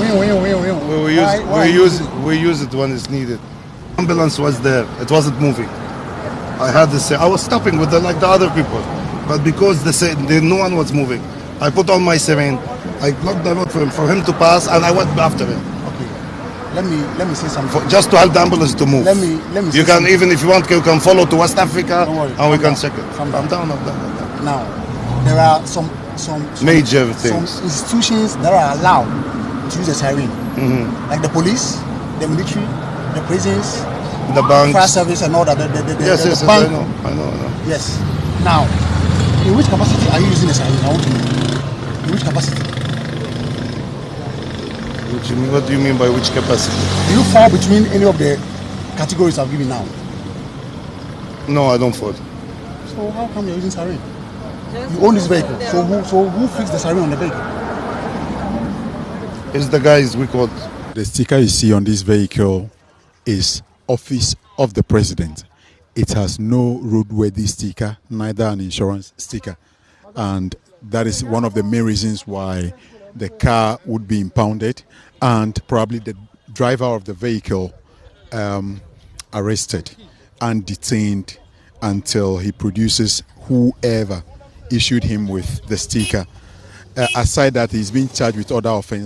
We, we use Why- why we use it, we use it when it's needed. Ambulance was there. It wasn't moving. I had to say I was stopping with the, like the other people, but because the, sa- the no one was moving, I put on my siren. I blocked the road for him for him to pass, and I went after him Okay. Let me let me say something. for, just to help the ambulance to move. Let me let me. You say can something. even if you want, you can follow to West Africa, Don't worry, and we calm can down, check it. calm I'm down. down, I'm down, I'm down. Now, there are some some, some Major some things. institutions that are allowed to use the siren, Mm-hmm. like the police, the military, the prisons, The banks. fire service, and all that. The, the, the, the, Yes, the yes, yes, bank. I know, I know, I know. Yes. Now, in which capacity are you using the siren? I want to know. In which capacity? What do you mean? What do you mean by which capacity? Do you fall between any of the categories I've given now? No, I don't fall. So how come you're using siren? You own this vehicle. So who so who fixed the siren on the vehicle? It's the guys we called. The sticker you see on this vehicle is Office of the President. It has no roadworthy sticker, neither an insurance sticker. And that is one of the main reasons why the car would be impounded and probably the driver of the vehicle um, arrested and detained until he produces whoever issued him with the sticker. Uh, aside that, he's been charged with other offenses.